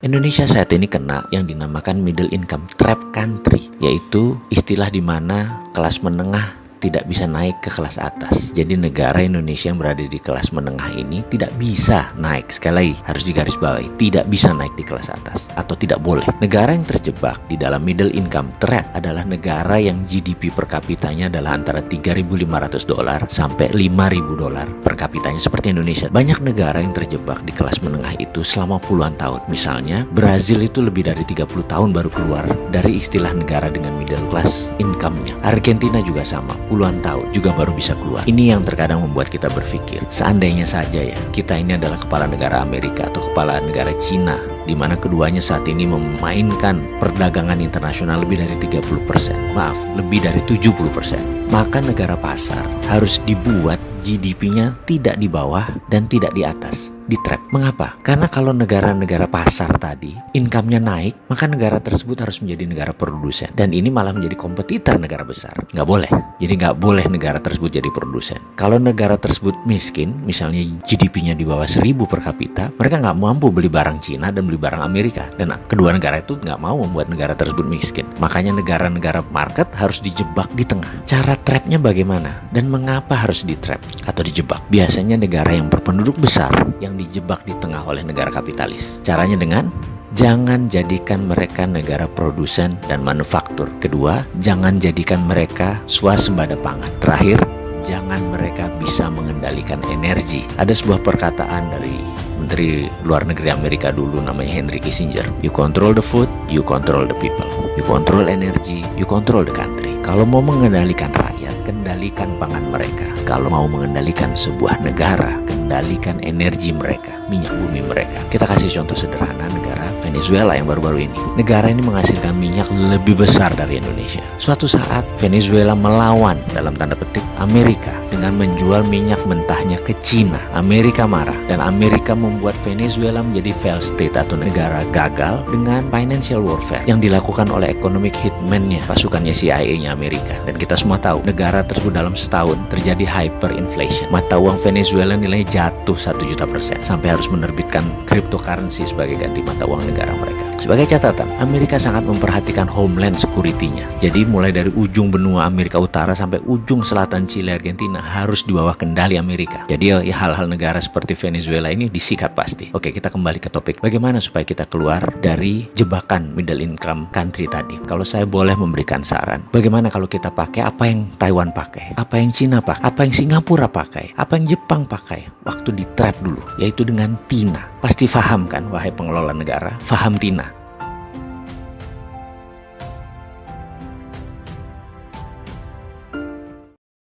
Indonesia saat ini kena yang dinamakan middle income trap country, yaitu istilah di mana kelas menengah tidak bisa naik ke kelas atas. Jadi negara Indonesia yang berada di kelas menengah ini tidak bisa naik. Sekali lagi harus digarisbawahi, tidak bisa naik di kelas atas atau tidak boleh. Negara yang terjebak di dalam middle income trap adalah negara yang GDP per kapitanya adalah antara 3.500 dolar sampai 5.000 dolar per kapitanya seperti Indonesia. Banyak negara yang terjebak di kelas menengah itu selama puluhan tahun. Misalnya Brazil itu lebih dari 30 tahun baru keluar dari istilah negara dengan middle class income-nya. Argentina juga sama puluhan tahun juga baru bisa keluar. Ini yang terkadang membuat kita berpikir, seandainya saja ya, kita ini adalah kepala negara Amerika atau kepala negara Cina, di mana keduanya saat ini memainkan perdagangan internasional lebih dari 30%, maaf, lebih dari 70%. Maka negara pasar harus dibuat GDP-nya tidak di bawah dan tidak di atas di trap. Mengapa? Karena kalau negara-negara pasar tadi income-nya naik, maka negara tersebut harus menjadi negara produsen. Dan ini malah menjadi kompetitor negara besar. Nggak boleh. Jadi nggak boleh negara tersebut jadi produsen. Kalau negara tersebut miskin, misalnya GDP-nya di bawah 1000 per kapita, mereka nggak mampu beli barang Cina dan beli barang Amerika. Dan kedua negara itu nggak mau membuat negara tersebut miskin. Makanya negara-negara market harus dijebak di tengah. Cara trapnya bagaimana? Dan mengapa harus di trap atau dijebak? Biasanya negara yang berpenduduk besar yang dijebak di tengah oleh negara kapitalis. Caranya dengan Jangan jadikan mereka negara produsen dan manufaktur. Kedua, jangan jadikan mereka swasembada pangan. Terakhir, jangan mereka bisa mengendalikan energi. Ada sebuah perkataan dari Menteri Luar Negeri Amerika dulu namanya Henry Kissinger. You control the food, you control the people. You control energy, you control the country. Kalau mau mengendalikan rakyat, kendalikan pangan mereka. Kalau mau mengendalikan sebuah negara, kendalikan energi mereka, minyak bumi mereka. Kita kasih contoh sederhana negara Venezuela yang baru-baru ini. Negara ini menghasilkan minyak lebih besar dari Indonesia. Suatu saat Venezuela melawan dalam tanda petik Amerika dengan menjual minyak mentahnya ke Cina. Amerika marah dan Amerika membuat Venezuela menjadi failed state atau negara gagal dengan financial warfare yang dilakukan oleh economic hitman-nya pasukannya CIA-nya Amerika. Dan kita semua tahu negara tersebut dalam setahun terjadi hyperinflation. Mata uang Venezuela nilainya jatuh 1 juta persen sampai harus menerbitkan cryptocurrency sebagai ganti mata uang negara mereka. Sebagai catatan, Amerika sangat memperhatikan homeland security-nya. Jadi mulai dari ujung benua Amerika Utara sampai ujung selatan Chile Argentina harus di bawah kendali Amerika. Jadi ya hal-hal negara seperti Venezuela ini disikat pasti. Oke, kita kembali ke topik. Bagaimana supaya kita keluar dari jebakan middle income country tadi? Kalau saya boleh memberikan saran, bagaimana kalau kita pakai apa yang Taiwan pakai, apa yang Cina pakai, apa yang Singapura pakai, apa yang Jepang pakai? waktu di trap dulu, yaitu dengan Tina. Pasti faham kan, wahai pengelola negara, faham Tina.